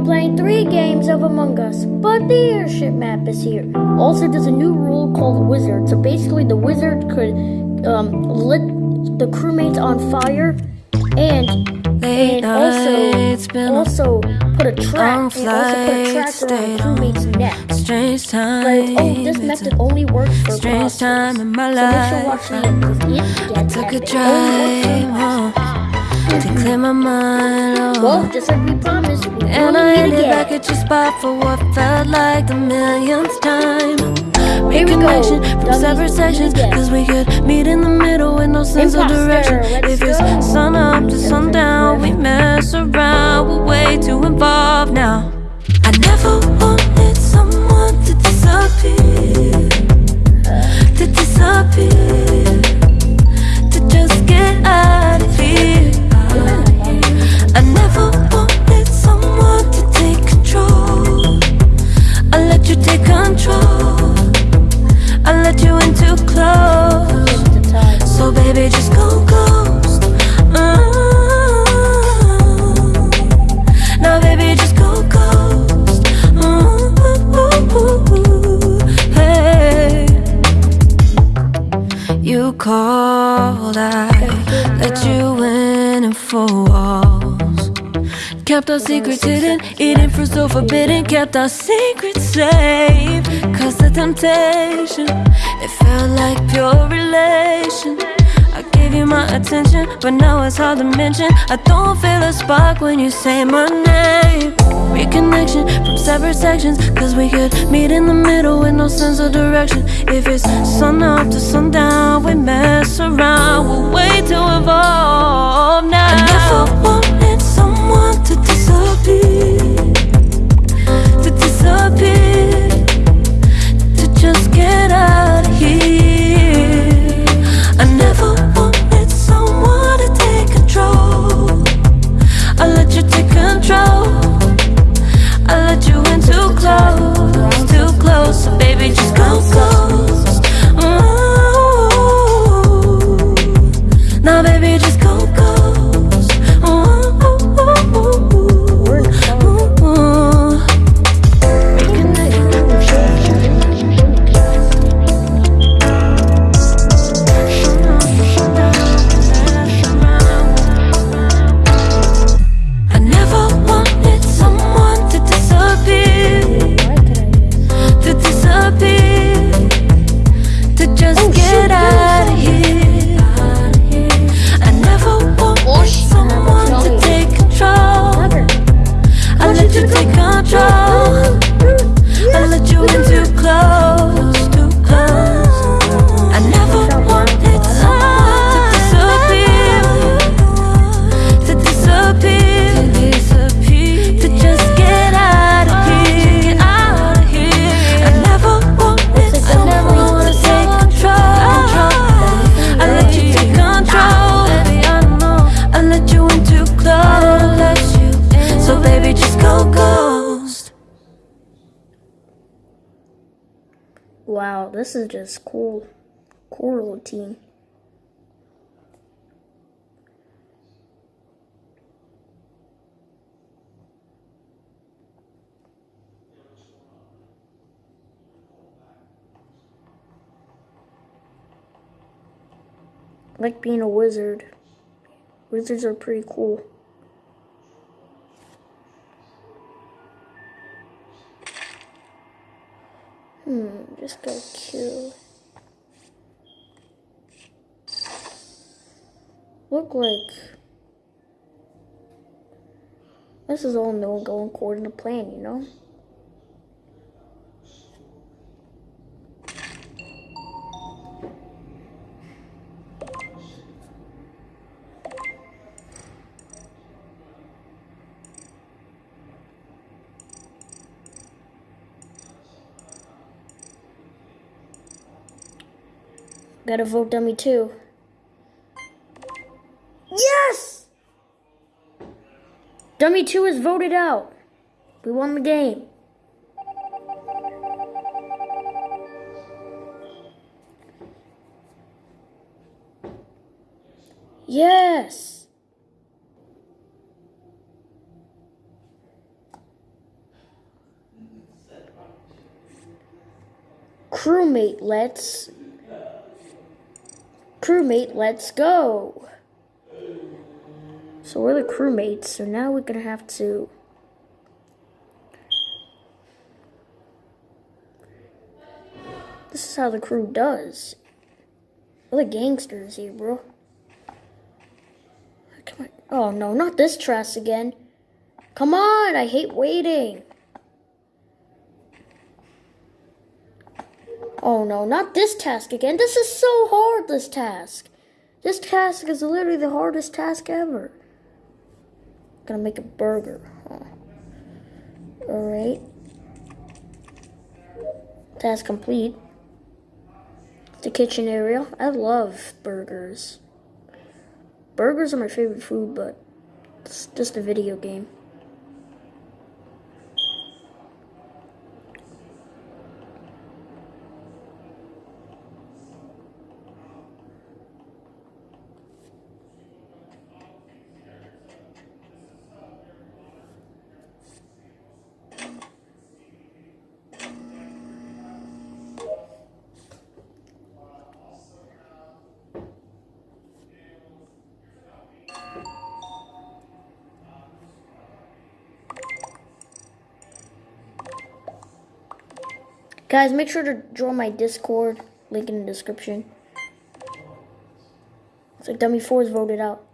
we're playing three games of Among Us, but the airship map is here. Also, there's a new rule called Wizard. So basically, the wizard could um, lit the crewmates on fire and and also also put a trap and also put a on the crewmate's neck. Strange time. But oh, this method only works for strange time in my so make sure life. watch the end because it I took a. Drive works for home to clear my mind. Oh. Well, just like we promised, we And I ended to back at your spot for what felt like the millionth time. Here we go. Reconnection from Dummies, separate sections, yeah. cause we could meet in the middle with no sense of direction. let's If it's go. sun up to sundown, we mess around, we're way too involved now. I never wanted someone to disappear, to disappear, So baby, just go ghost. Kept our secrets hidden, eating fruit so forbidden. Kept our secrets safe. Cause the temptation, it felt like pure relation. I gave you my attention, but now it's hard to mention. I don't feel a spark when you say my name. Reconnection from separate sections, cause we could meet in the middle with no sense of direction. If it's sun up to sundown, we mess around, we're way too involved now. I never wanted cool. Cool team. Like being a wizard. Wizards are pretty cool. Hmm, just go kill. Look like this is all no going according to plan, you know? Gotta vote dummy too. Dummy 2 is voted out. We won the game. Yes! Crewmate, let's... Crewmate, let's go! So we're the crewmates, so now we're gonna have to. This is how the crew does. We're the gangsters here, bro. Come on. Oh no, not this trash again. Come on, I hate waiting. Oh no, not this task again. This is so hard, this task. This task is literally the hardest task ever. Gonna make a burger. Huh. Alright. Task complete. The kitchen area. I love burgers. Burgers are my favorite food, but it's just a video game. Guys, make sure to join my Discord. Link in the description. So Dummy 4 is voted out.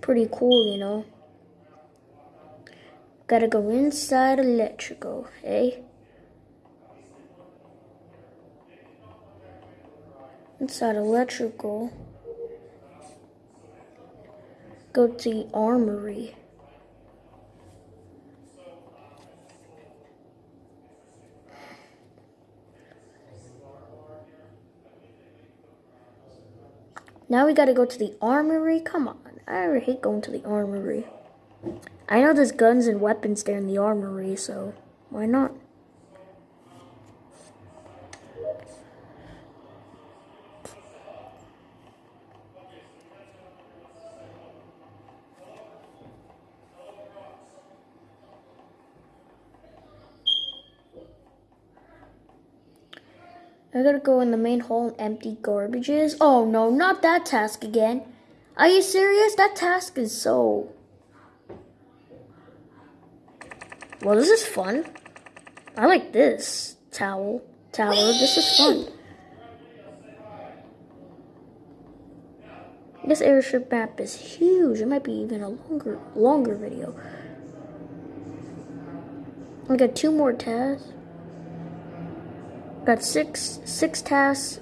Pretty cool, you know. Gotta go inside electrical, eh? Inside electrical. Go to the armory. Now we gotta go to the armory. Come on. I hate going to the armory. I know there's guns and weapons there in the armory, so why not? I gotta go in the main hall and empty garbages. Oh no, not that task again. Are you serious? That task is so... Well, this is fun. I like this. Towel. Tower. This is fun. This airship map is huge. It might be even a longer, longer video. I got two more tasks. Got six, six tasks,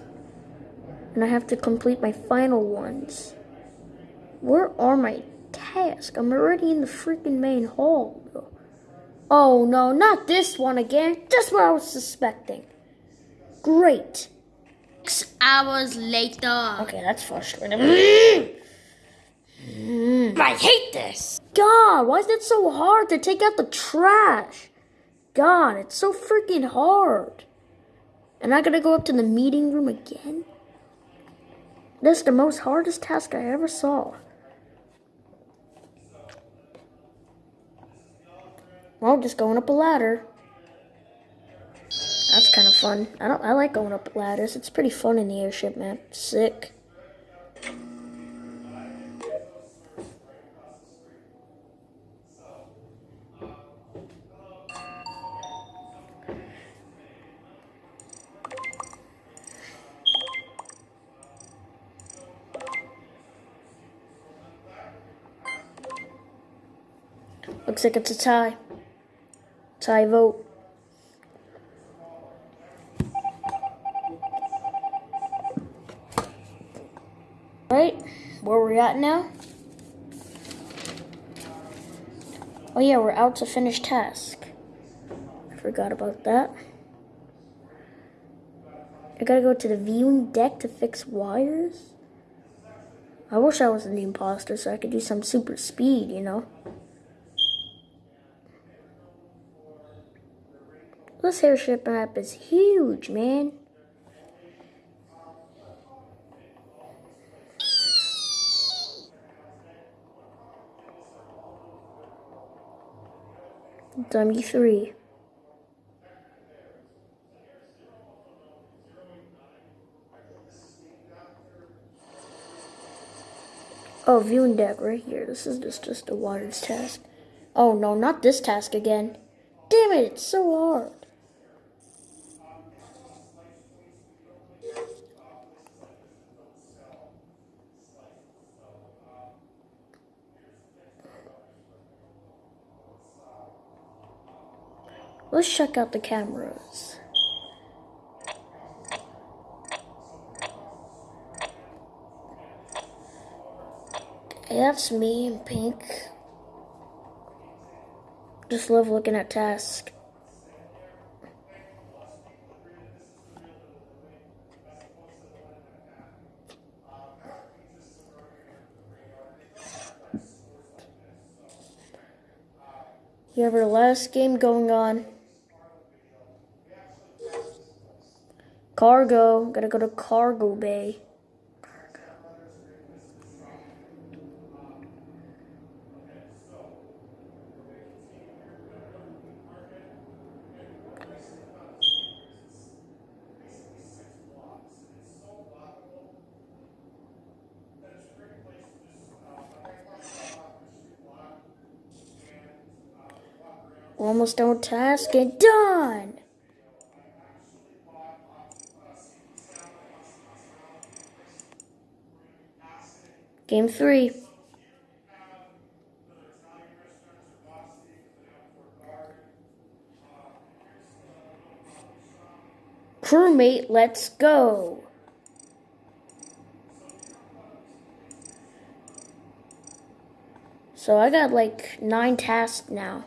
and I have to complete my final ones. Where are my tasks? I'm already in the freaking main hall. Oh no, not this one again. Just what I was suspecting. Great. Six hours later. Okay, that's frustrating. Mm. I hate this. God, why is it so hard to take out the trash? God, it's so freaking hard. And I gotta go up to the meeting room again? This is the most hardest task I ever saw. Well, just going up a ladder. That's kind of fun. I don't. I like going up ladders. It's pretty fun in the airship, man. Sick. Looks like it's a tie. Tie vote. Right, where we're at now? Oh yeah, we're out to finish task. Forgot about that. I gotta go to the viewing deck to fix wires. I wish I was the imposter so I could do some super speed, you know? This airship map is huge, man. Dummy 3. Oh, viewing deck right here. This is just, just a waters task. Oh no, not this task again. Damn it, it's so hard. Let's check out the cameras. That's me in pink. Just love looking at task. We have our last game going on. Cargo. Gotta go to cargo bay. Almost done with task and done! Game three. Crewmate, let's go. So I got like nine tasks now.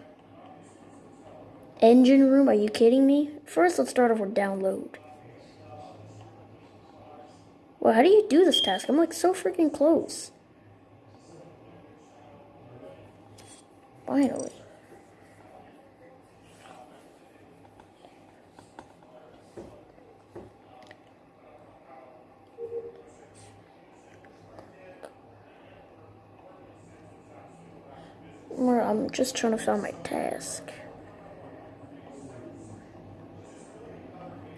Engine room, are you kidding me? First, let's start off with download. Well, how do you do this task? I'm like so freaking close. Finally. I'm just trying to find my task.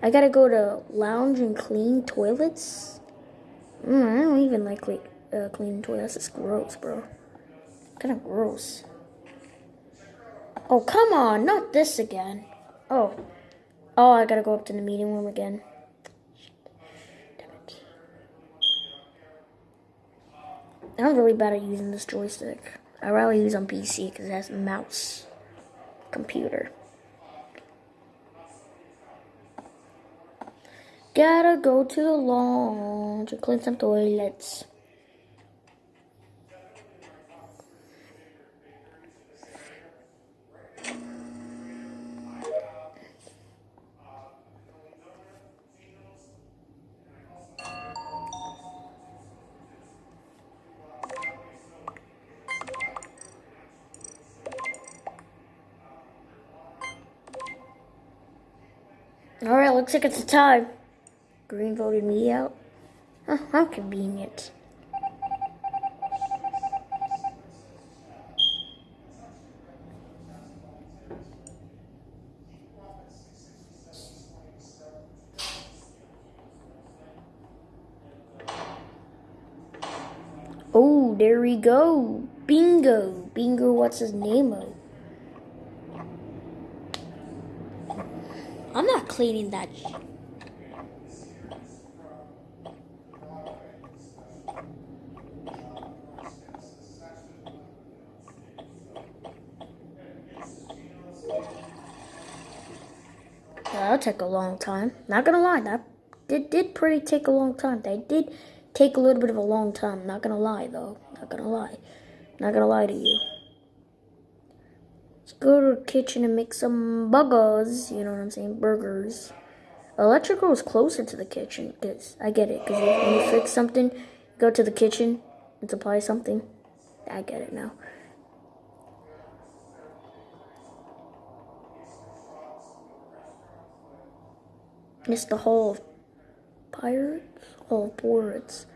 I gotta go to lounge and clean toilets. Mm, I don't even like like uh, toilets. It's gross, bro. Kind of gross. Oh come on, not this again. Oh, oh, I gotta go up to the meeting room again. I'm really bad at using this joystick. I rather use on PC because it has mouse computer. Gotta go to the launch to clean some toilets. Alright, looks like it's a tie. Green voted me out. Huh, how convenient. Oh, there we go. Bingo. Bingo, what's his name of? cleaning that. That'll take a long time. Not gonna lie, that did, did pretty take a long time. They did take a little bit of a long time. Not gonna lie, though. Not gonna lie. Not gonna lie to you. Let's go to the kitchen and make some burgers. You know what I'm saying? Burgers. Electrical is closer to the kitchen. Cause I get it. Cause when you fix something, go to the kitchen and supply something. I get it now. It's the Hall of Pirates? Hall of Pirates.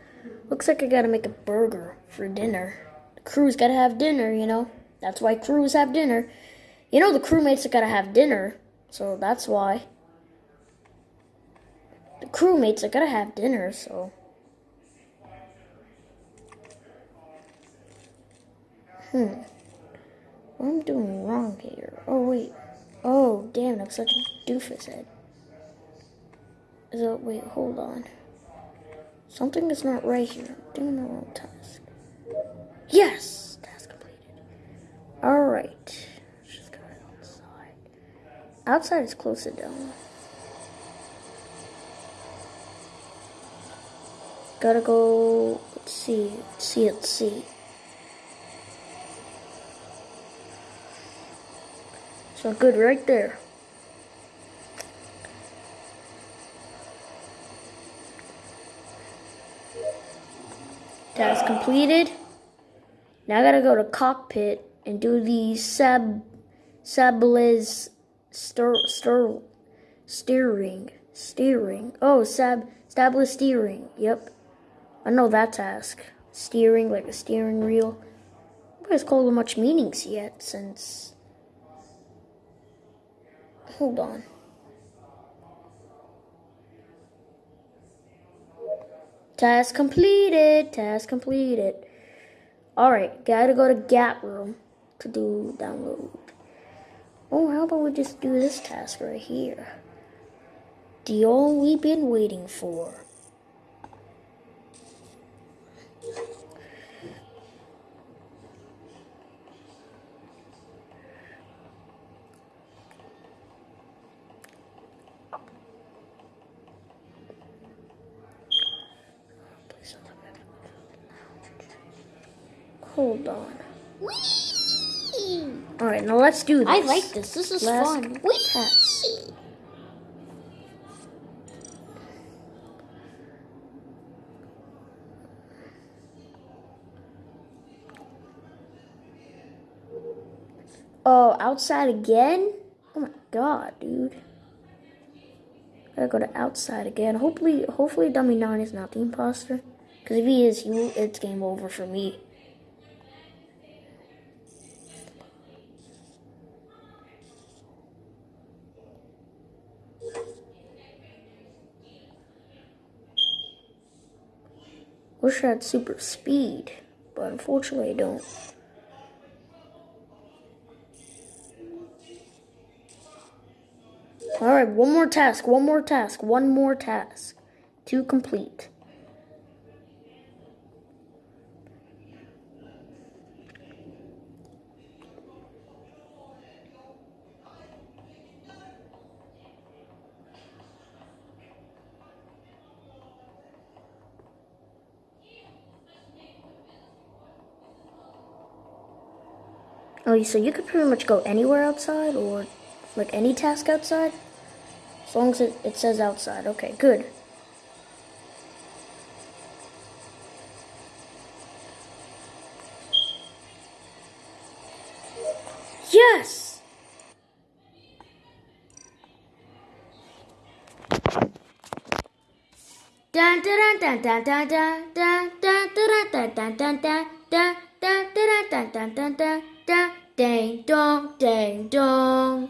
Looks like I gotta make a burger for dinner. The crew's gotta have dinner, you know? That's why crews have dinner. You know the crewmates are gotta have dinner, so that's why. The crewmates are gotta have dinner, so. Hmm. What am I doing wrong here? Oh, wait. Oh, damn, I'm such a doofus head. So, wait, hold on. Something is not right here. I'm doing the wrong task. Yes! Task completed. Alright. Just go outside. Outside is closer down. Gotta go. Let's see. Let's see. Let's see. So good right there. Task completed. Now I gotta go to cockpit and do the sab sables stir stir steering steering. Oh, stab, stable steering. Yep, I know that task. Steering like a steering wheel. Nobody's called it much meanings yet since. Hold on. Task completed. Task completed. Alright, gotta go to Gap Room to do download. Oh, how about we just do this task right here? The all we've been waiting for. Hold on. Alright, now let's do this. I like this. This is Last fun. task. Oh, outside again? Oh my god, dude. Gotta go to outside again. Hopefully, hopefully, Dummy Nine is not the imposter. Because if he is, you, it's game over for me. Wish I had super speed, but unfortunately I don't. Alright, one more task, one more task, one more task to complete. Oh, so you could pretty much go anywhere outside or like any task outside? As long as it, it says outside. Okay, good. Yes! Dun dun dun dun dun dun dun dun dun dun dun dun dun dun dun dun dun dun dun ding dong ding dong